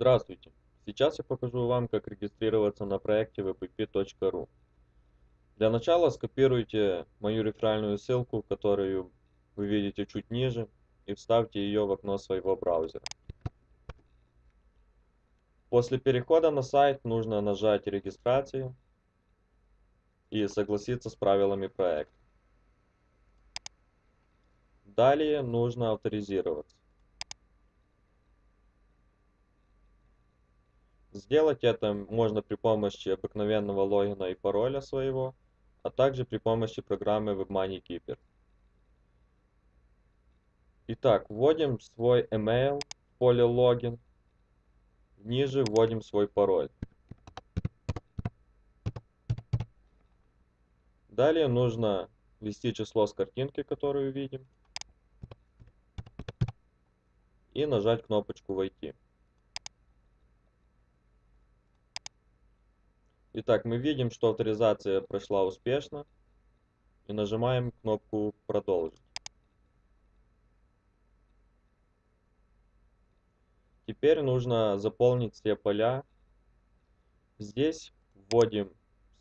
Здравствуйте! Сейчас я покажу вам, как регистрироваться на проекте wpp.ru. Для начала скопируйте мою реферальную ссылку, которую вы видите чуть ниже, и вставьте ее в окно своего браузера. После перехода на сайт нужно нажать «Регистрацию» и согласиться с правилами проекта. Далее нужно авторизироваться. Сделать это можно при помощи обыкновенного логина и пароля своего, а также при помощи программы WebMoney Keeper. Итак, вводим свой email в поле логин, ниже вводим свой пароль. Далее нужно ввести число с картинки, которую видим, и нажать кнопочку «Войти». Итак, мы видим, что авторизация прошла успешно. И нажимаем кнопку «Продолжить». Теперь нужно заполнить все поля. Здесь вводим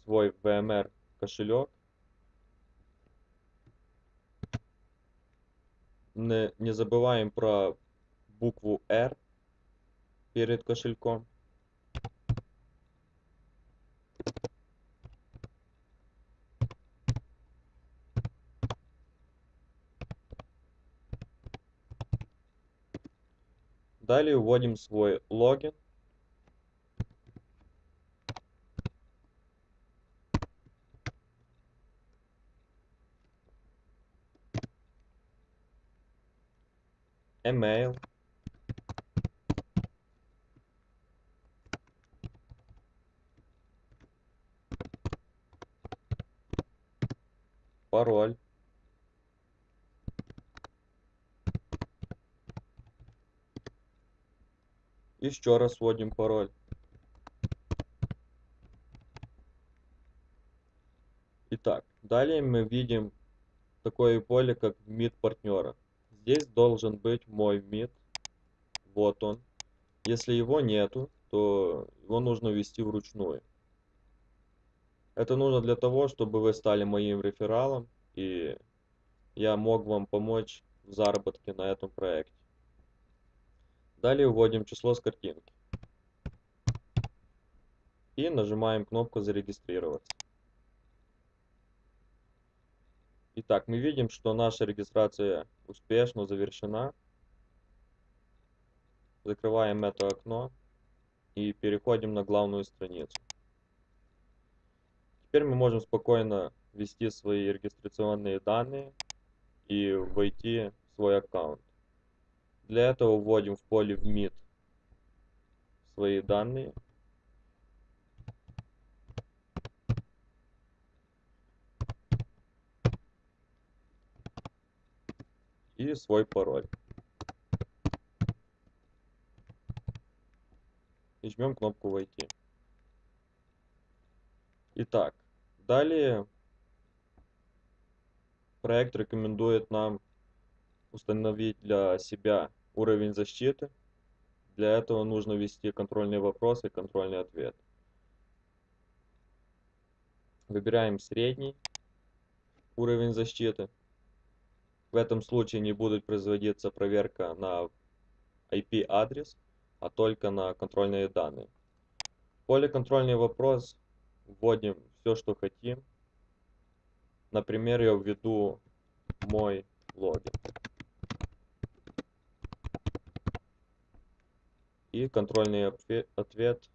свой VMR кошелек. Не, не забываем про букву R перед кошельком. Далее вводим свой логин. Email. Пароль. Еще раз вводим пароль. Итак, далее мы видим такое поле, как МИД партнера. Здесь должен быть мой МИД. Вот он. Если его нету, то его нужно ввести вручную. Это нужно для того, чтобы вы стали моим рефералом, и я мог вам помочь в заработке на этом проекте. Далее вводим число с картинки. И нажимаем кнопку «Зарегистрироваться». Итак, мы видим, что наша регистрация успешно завершена. Закрываем это окно и переходим на главную страницу. Теперь мы можем спокойно ввести свои регистрационные данные и войти в свой аккаунт. Для этого вводим в поле вмид свои данные. И свой пароль. И жмем кнопку «Войти». Итак, далее проект рекомендует нам установить для себя уровень защиты. Для этого нужно ввести контрольные вопросы и контрольный ответ. Выбираем средний уровень защиты. В этом случае не будет производиться проверка на IP-адрес, а только на контрольные данные. Поле контрольный вопрос вводим все, что хотим. Например, я введу мой логин. и контрольный ответ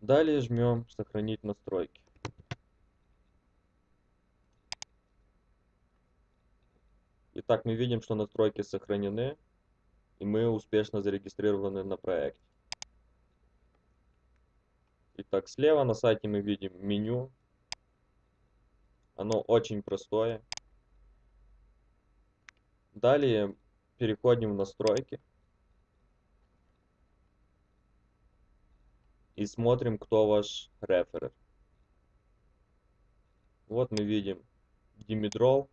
Далее жмем «Сохранить настройки». Итак, мы видим, что настройки сохранены, и мы успешно зарегистрированы на проекте. Итак, слева на сайте мы видим меню. Оно очень простое. Далее переходим в настройки. И смотрим, кто ваш реферер. Вот мы видим Димидрол,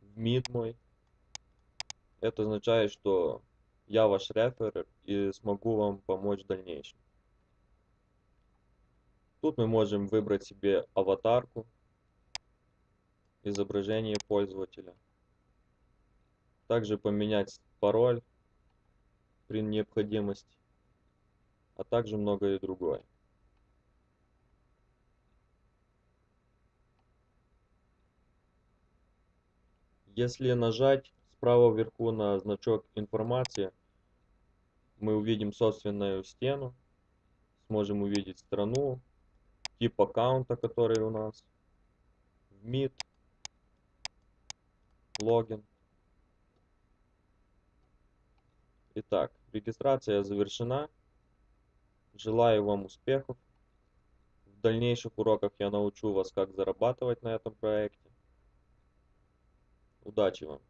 в МИД мой. Это означает, что я ваш рефер и смогу вам помочь в дальнейшем. Тут мы можем выбрать себе аватарку, изображение пользователя. Также поменять пароль при необходимости, а также многое другое. Если нажать справа вверху на значок информации, мы увидим собственную стену, сможем увидеть страну, тип аккаунта, который у нас, МИД, логин. Итак, регистрация завершена. Желаю вам успехов. В дальнейших уроках я научу вас, как зарабатывать на этом проекте. Удачи вам!